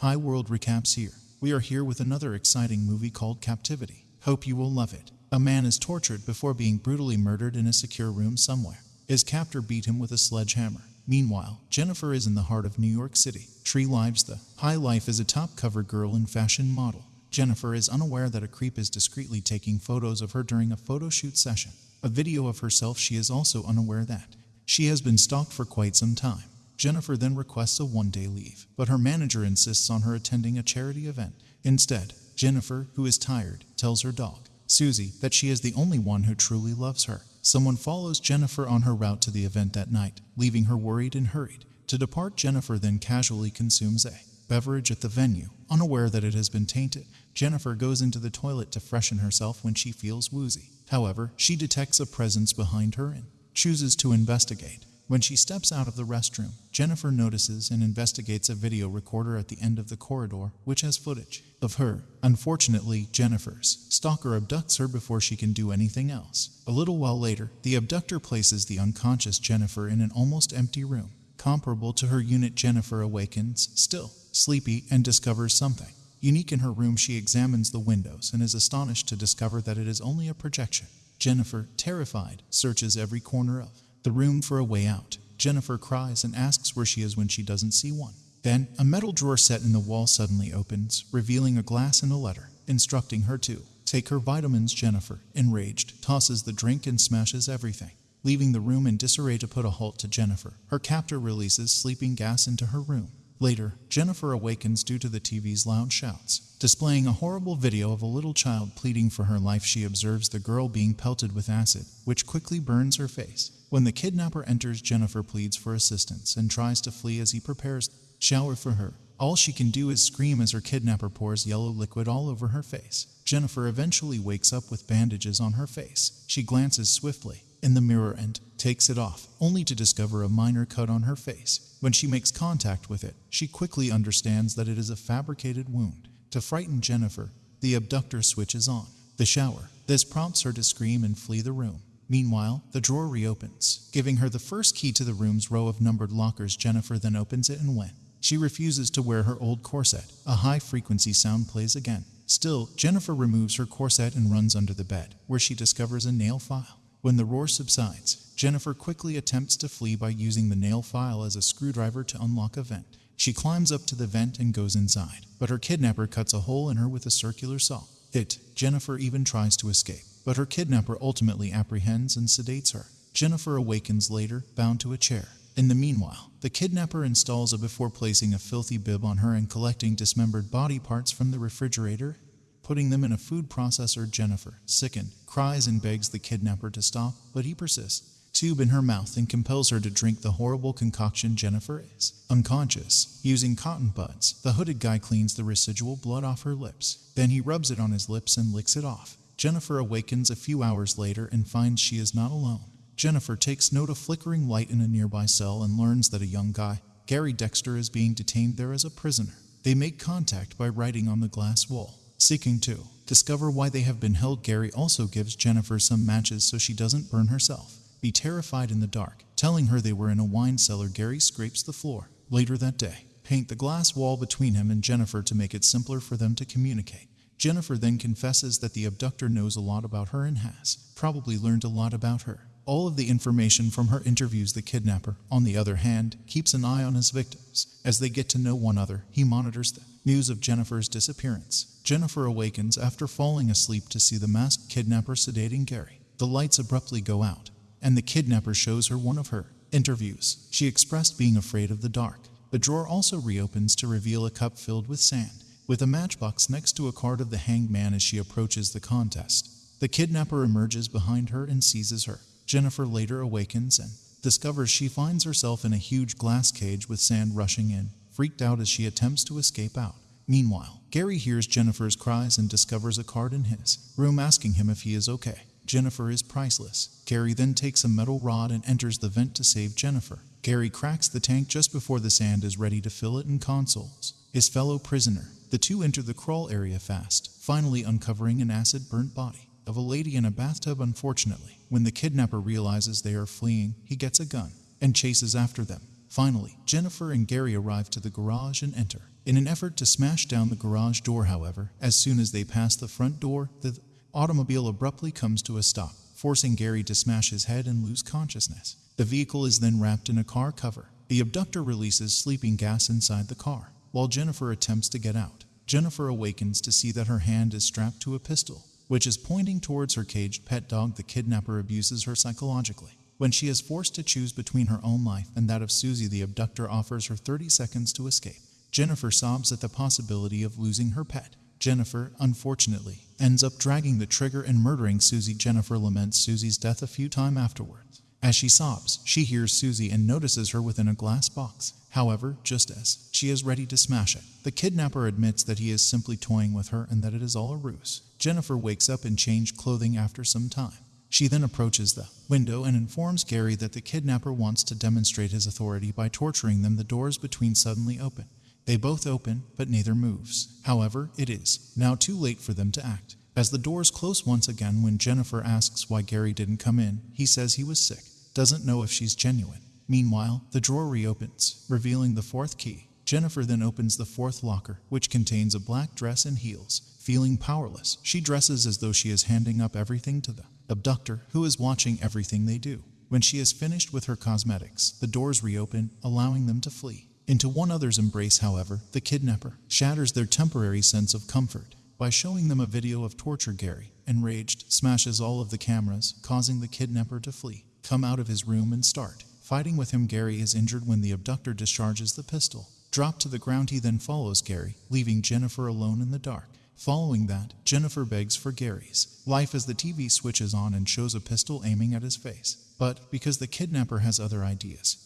Hi World Recaps here. We are here with another exciting movie called Captivity. Hope you will love it. A man is tortured before being brutally murdered in a secure room somewhere. His captor beat him with a sledgehammer. Meanwhile, Jennifer is in the heart of New York City. Tree Lives the High Life is a top cover girl and fashion model. Jennifer is unaware that a creep is discreetly taking photos of her during a photo shoot session. A video of herself, she is also unaware that she has been stalked for quite some time. Jennifer then requests a one day leave, but her manager insists on her attending a charity event. Instead, Jennifer, who is tired, tells her dog, Susie, that she is the only one who truly loves her. Someone follows Jennifer on her route to the event that night, leaving her worried and hurried. To depart, Jennifer then casually consumes a beverage at the venue, unaware that it has been tainted. Jennifer goes into the toilet to freshen herself when she feels woozy. However, she detects a presence behind her and chooses to investigate. When she steps out of the restroom, Jennifer notices and investigates a video recorder at the end of the corridor, which has footage of her. Unfortunately, Jennifer's stalker abducts her before she can do anything else. A little while later, the abductor places the unconscious Jennifer in an almost empty room. Comparable to her unit, Jennifer awakens, still sleepy, and discovers something. Unique in her room, she examines the windows and is astonished to discover that it is only a projection. Jennifer, terrified, searches every corner of the room for a way out. Jennifer cries and asks where she is when she doesn't see one. Then, a metal drawer set in the wall suddenly opens, revealing a glass and a letter, instructing her to take her vitamins. Jennifer, enraged, tosses the drink and smashes everything, leaving the room in disarray to put a halt to Jennifer. Her captor releases sleeping gas into her room. Later, Jennifer awakens due to the TV's loud shouts. Displaying a horrible video of a little child pleading for her life, she observes the girl being pelted with acid, which quickly burns her face. When the kidnapper enters, Jennifer pleads for assistance and tries to flee as he prepares shower for her. All she can do is scream as her kidnapper pours yellow liquid all over her face. Jennifer eventually wakes up with bandages on her face. She glances swiftly in the mirror and takes it off, only to discover a minor cut on her face. When she makes contact with it, she quickly understands that it is a fabricated wound. To frighten Jennifer, the abductor switches on the shower. This prompts her to scream and flee the room. Meanwhile, the drawer reopens, giving her the first key to the room's row of numbered lockers. Jennifer then opens it and when she refuses to wear her old corset, a high frequency sound plays again. Still, Jennifer removes her corset and runs under the bed, where she discovers a nail file. When the roar subsides, Jennifer quickly attempts to flee by using the nail file as a screwdriver to unlock a vent. She climbs up to the vent and goes inside, but her kidnapper cuts a hole in her with a circular saw. It, Jennifer even tries to escape, but her kidnapper ultimately apprehends and sedates her. Jennifer awakens later, bound to a chair. In the meanwhile, the kidnapper installs a before placing a filthy bib on her and collecting dismembered body parts from the refrigerator, putting them in a food processor. Jennifer, sickened, cries and begs the kidnapper to stop, but he persists tube in her mouth and compels her to drink the horrible concoction Jennifer is. Unconscious, using cotton buds, the hooded guy cleans the residual blood off her lips. Then he rubs it on his lips and licks it off. Jennifer awakens a few hours later and finds she is not alone. Jennifer takes note of flickering light in a nearby cell and learns that a young guy, Gary Dexter, is being detained there as a prisoner. They make contact by writing on the glass wall, seeking to discover why they have been held. Gary also gives Jennifer some matches so she doesn't burn herself be terrified in the dark. Telling her they were in a wine cellar, Gary scrapes the floor. Later that day, paint the glass wall between him and Jennifer to make it simpler for them to communicate. Jennifer then confesses that the abductor knows a lot about her and has probably learned a lot about her. All of the information from her interviews the kidnapper, on the other hand, keeps an eye on his victims. As they get to know one another, he monitors the news of Jennifer's disappearance. Jennifer awakens after falling asleep to see the masked kidnapper sedating Gary. The lights abruptly go out and the kidnapper shows her one of her interviews. She expressed being afraid of the dark. The drawer also reopens to reveal a cup filled with sand, with a matchbox next to a card of the hanged man as she approaches the contest. The kidnapper emerges behind her and seizes her. Jennifer later awakens and discovers she finds herself in a huge glass cage with sand rushing in, freaked out as she attempts to escape out. Meanwhile, Gary hears Jennifer's cries and discovers a card in his room asking him if he is okay. Jennifer is priceless. Gary then takes a metal rod and enters the vent to save Jennifer. Gary cracks the tank just before the sand is ready to fill it and consoles his fellow prisoner. The two enter the crawl area fast, finally uncovering an acid burnt body of a lady in a bathtub. Unfortunately, when the kidnapper realizes they are fleeing, he gets a gun and chases after them. Finally, Jennifer and Gary arrive to the garage and enter. In an effort to smash down the garage door, however, as soon as they pass the front door, the automobile abruptly comes to a stop, forcing Gary to smash his head and lose consciousness. The vehicle is then wrapped in a car cover. The abductor releases sleeping gas inside the car, while Jennifer attempts to get out. Jennifer awakens to see that her hand is strapped to a pistol, which is pointing towards her caged pet dog. The kidnapper abuses her psychologically. When she is forced to choose between her own life and that of Susie, the abductor offers her 30 seconds to escape. Jennifer sobs at the possibility of losing her pet. Jennifer, unfortunately, ends up dragging the trigger and murdering Susie. Jennifer laments Susie's death a few times afterwards. As she sobs, she hears Susie and notices her within a glass box. However, just as she is ready to smash it, the kidnapper admits that he is simply toying with her and that it is all a ruse. Jennifer wakes up in changed clothing after some time. She then approaches the window and informs Gary that the kidnapper wants to demonstrate his authority by torturing them. The doors between suddenly open. They both open, but neither moves. However, it is now too late for them to act. As the doors close once again, when Jennifer asks why Gary didn't come in, he says he was sick, doesn't know if she's genuine. Meanwhile, the drawer reopens, revealing the fourth key. Jennifer then opens the fourth locker, which contains a black dress and heels. Feeling powerless, she dresses as though she is handing up everything to the abductor, who is watching everything they do. When she is finished with her cosmetics, the doors reopen, allowing them to flee. Into one other's embrace, however, the kidnapper shatters their temporary sense of comfort by showing them a video of torture. Gary, enraged, smashes all of the cameras, causing the kidnapper to flee, come out of his room and start fighting with him. Gary is injured when the abductor discharges the pistol. Dropped to the ground, he then follows Gary, leaving Jennifer alone in the dark. Following that, Jennifer begs for Gary's life as the TV switches on and shows a pistol aiming at his face. But because the kidnapper has other ideas,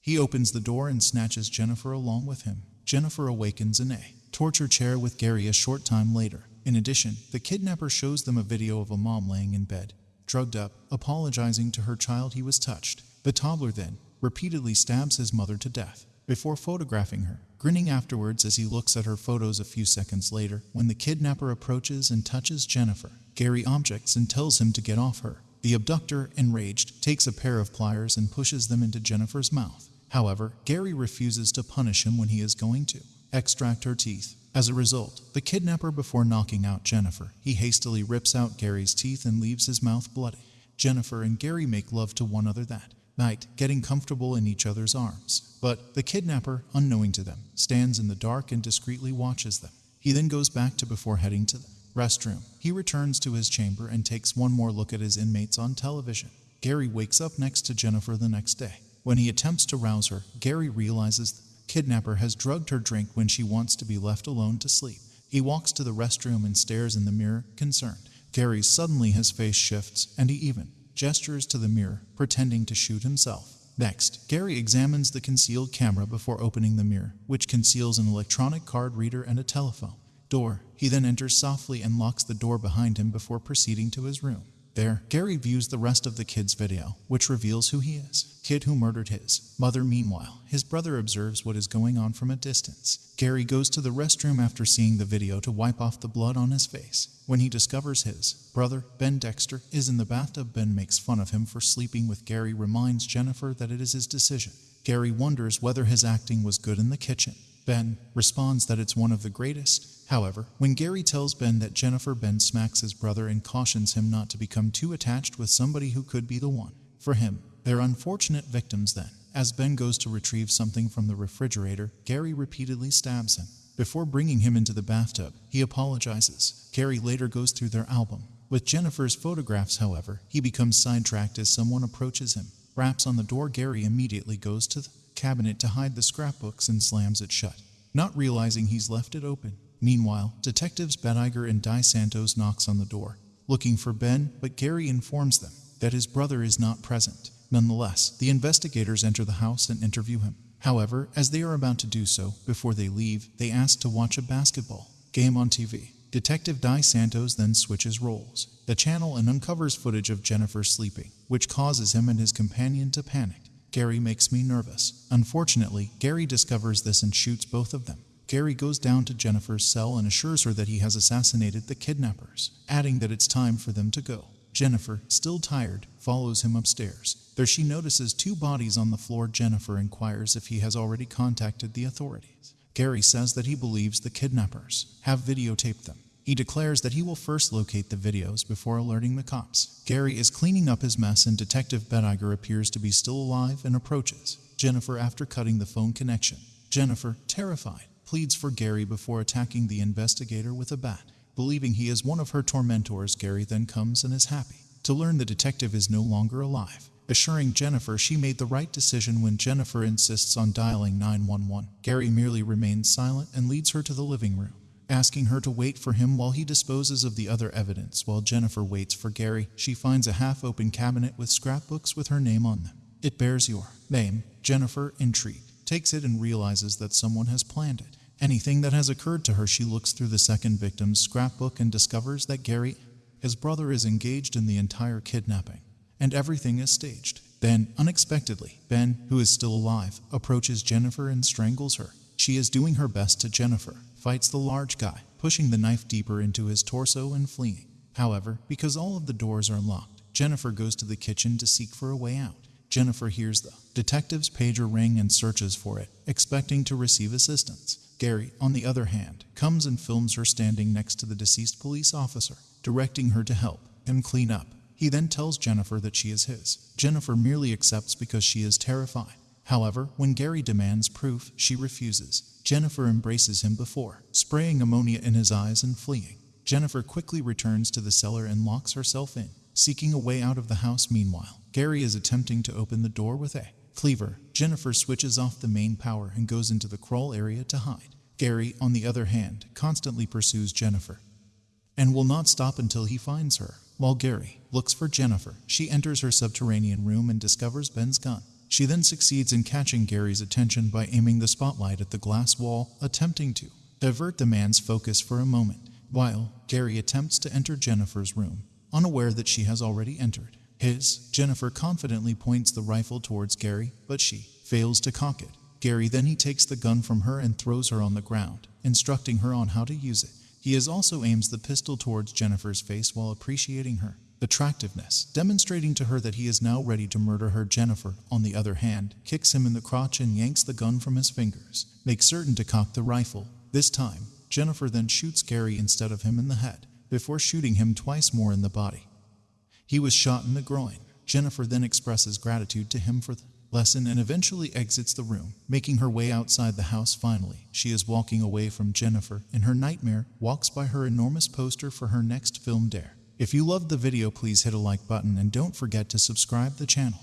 he opens the door and snatches Jennifer along with him. Jennifer awakens in a torture chair with Gary a short time later. In addition, the kidnapper shows them a video of a mom laying in bed, drugged up, apologizing to her child he was touched. The toddler then repeatedly stabs his mother to death before photographing her, grinning afterwards as he looks at her photos a few seconds later. When the kidnapper approaches and touches Jennifer, Gary objects and tells him to get off her. The abductor, enraged, takes a pair of pliers and pushes them into Jennifer's mouth. However, Gary refuses to punish him when he is going to extract her teeth. As a result, the kidnapper, before knocking out Jennifer, he hastily rips out Gary's teeth and leaves his mouth bloody. Jennifer and Gary make love to one another that night, getting comfortable in each other's arms. But the kidnapper, unknowing to them, stands in the dark and discreetly watches them. He then goes back to before heading to the restroom. He returns to his chamber and takes one more look at his inmates on television. Gary wakes up next to Jennifer the next day. When he attempts to rouse her, Gary realizes kidnapper has drugged her drink when she wants to be left alone to sleep. He walks to the restroom and stares in the mirror, concerned. Gary suddenly his face shifts, and he even gestures to the mirror, pretending to shoot himself. Next, Gary examines the concealed camera before opening the mirror, which conceals an electronic card reader and a telephone door. He then enters softly and locks the door behind him before proceeding to his room. There, Gary views the rest of the kid's video, which reveals who he is. Kid who murdered his mother. Meanwhile, his brother observes what is going on from a distance. Gary goes to the restroom after seeing the video to wipe off the blood on his face. When he discovers his brother, Ben Dexter, is in the bathtub, Ben makes fun of him for sleeping with Gary, reminds Jennifer that it is his decision. Gary wonders whether his acting was good in the kitchen. Ben responds that it's one of the greatest. However, when Gary tells Ben that Jennifer, Ben smacks his brother and cautions him not to become too attached with somebody who could be the one. For him, they're unfortunate victims then. As Ben goes to retrieve something from the refrigerator, Gary repeatedly stabs him. Before bringing him into the bathtub, he apologizes. Gary later goes through their album. With Jennifer's photographs, however, he becomes sidetracked as someone approaches him. Raps on the door, Gary immediately goes to the cabinet to hide the scrapbooks and slams it shut, not realizing he's left it open. Meanwhile, detectives Bettiger and Di Santos knocks on the door, looking for Ben, but Gary informs them that his brother is not present. Nonetheless, the investigators enter the house and interview him. However, as they are about to do so, before they leave, they ask to watch a basketball game on TV. Detective Di Santos then switches roles, the channel, and uncovers footage of Jennifer sleeping, which causes him and his companion to panic. Gary makes me nervous. Unfortunately, Gary discovers this and shoots both of them. Gary goes down to Jennifer's cell and assures her that he has assassinated the kidnappers, adding that it's time for them to go. Jennifer, still tired, follows him upstairs. There she notices two bodies on the floor. Jennifer inquires if he has already contacted the authorities. Gary says that he believes the kidnappers have videotaped them. He declares that he will first locate the videos before alerting the cops. Gary is cleaning up his mess and Detective Bettiger appears to be still alive and approaches Jennifer after cutting the phone connection. Jennifer, terrified, pleads for Gary before attacking the investigator with a bat. Believing he is one of her tormentors, Gary then comes and is happy to learn the detective is no longer alive, assuring Jennifer she made the right decision when Jennifer insists on dialing 911. Gary merely remains silent and leads her to the living room asking her to wait for him while he disposes of the other evidence. While Jennifer waits for Gary, she finds a half open cabinet with scrapbooks with her name on them. It bears your name. Jennifer, intrigued, takes it and realizes that someone has planned it. Anything that has occurred to her, she looks through the second victim's scrapbook and discovers that Gary, his brother, is engaged in the entire kidnapping, and everything is staged. Then, unexpectedly, Ben, who is still alive, approaches Jennifer and strangles her. She is doing her best to Jennifer, fights the large guy, pushing the knife deeper into his torso and fleeing. However, because all of the doors are locked, Jennifer goes to the kitchen to seek for a way out. Jennifer hears the detective's pager ring and searches for it, expecting to receive assistance. Gary, on the other hand, comes and films her standing next to the deceased police officer, directing her to help him clean up. He then tells Jennifer that she is his. Jennifer merely accepts because she is terrified. However, when Gary demands proof, she refuses. Jennifer embraces him before, spraying ammonia in his eyes and fleeing. Jennifer quickly returns to the cellar and locks herself in, seeking a way out of the house meanwhile. Gary is attempting to open the door with a cleaver. Jennifer switches off the main power and goes into the crawl area to hide. Gary, on the other hand, constantly pursues Jennifer and will not stop until he finds her. While Gary looks for Jennifer, she enters her subterranean room and discovers Ben's gun. She then succeeds in catching Gary's attention by aiming the spotlight at the glass wall, attempting to divert the man's focus for a moment, while Gary attempts to enter Jennifer's room, unaware that she has already entered. His, Jennifer confidently points the rifle towards Gary, but she fails to cock it. Gary then he takes the gun from her and throws her on the ground, instructing her on how to use it. He is also aims the pistol towards Jennifer's face while appreciating her attractiveness, demonstrating to her that he is now ready to murder her. Jennifer, on the other hand, kicks him in the crotch and yanks the gun from his fingers, makes certain to cock the rifle. This time, Jennifer then shoots Gary instead of him in the head, before shooting him twice more in the body. He was shot in the groin. Jennifer then expresses gratitude to him for the lesson and eventually exits the room, making her way outside the house finally. She is walking away from Jennifer, and her nightmare walks by her enormous poster for her next film dare. If you loved the video, please hit a like button and don't forget to subscribe the channel.